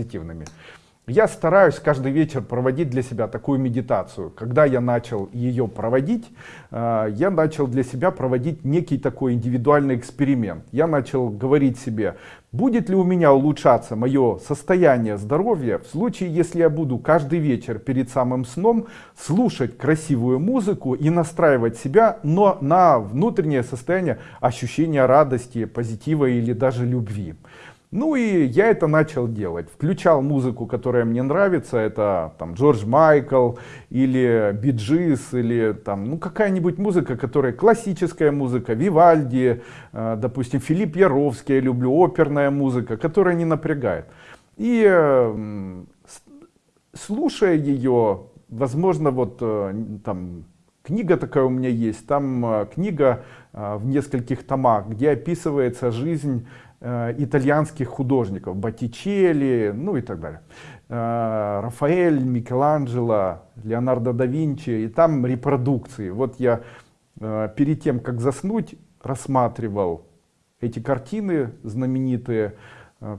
позитивными. Я стараюсь каждый вечер проводить для себя такую медитацию. Когда я начал ее проводить, э, я начал для себя проводить некий такой индивидуальный эксперимент. Я начал говорить себе, будет ли у меня улучшаться мое состояние здоровья в случае, если я буду каждый вечер перед самым сном слушать красивую музыку и настраивать себя но на внутреннее состояние ощущения радости, позитива или даже любви. Ну и я это начал делать. Включал музыку, которая мне нравится. Это там Джордж Майкл или Биджис или там ну какая-нибудь музыка, которая классическая музыка, Вивальди, э, допустим, Филипп Яровский, я люблю оперная музыка, которая не напрягает. И э, слушая ее, возможно, вот э, там книга такая у меня есть, там книга в нескольких томах, где описывается жизнь Э, итальянских художников, Боттичелли, ну и так далее. Э, Рафаэль, Микеланджело, Леонардо да Винчи, и там репродукции. Вот я э, перед тем, как заснуть, рассматривал эти картины знаменитые, Э,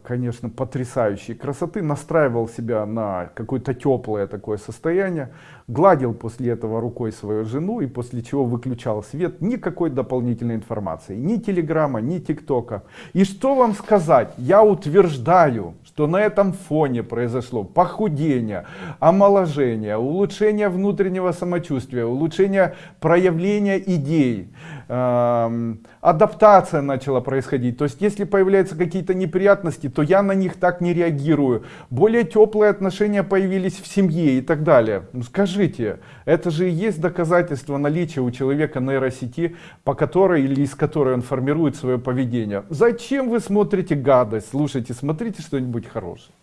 конечно, потрясающей красоты, настраивал себя на какое-то теплое такое состояние, гладил после этого рукой свою жену и после чего выключал свет, никакой дополнительной информации, ни телеграмма, ни тиктока. И что вам сказать, я утверждаю, что на этом фоне произошло похудение, омоложение, улучшение внутреннего самочувствия, улучшение проявления идей, э, адаптация начала происходить. То есть, если появляются какие-то неприятности, то я на них так не реагирую. Более теплые отношения появились в семье и так далее. Ну, скажите, это же и есть доказательство наличия у человека нейросети, по которой или из которой он формирует свое поведение. Зачем вы смотрите гадость? Слушайте, смотрите что-нибудь хорошее.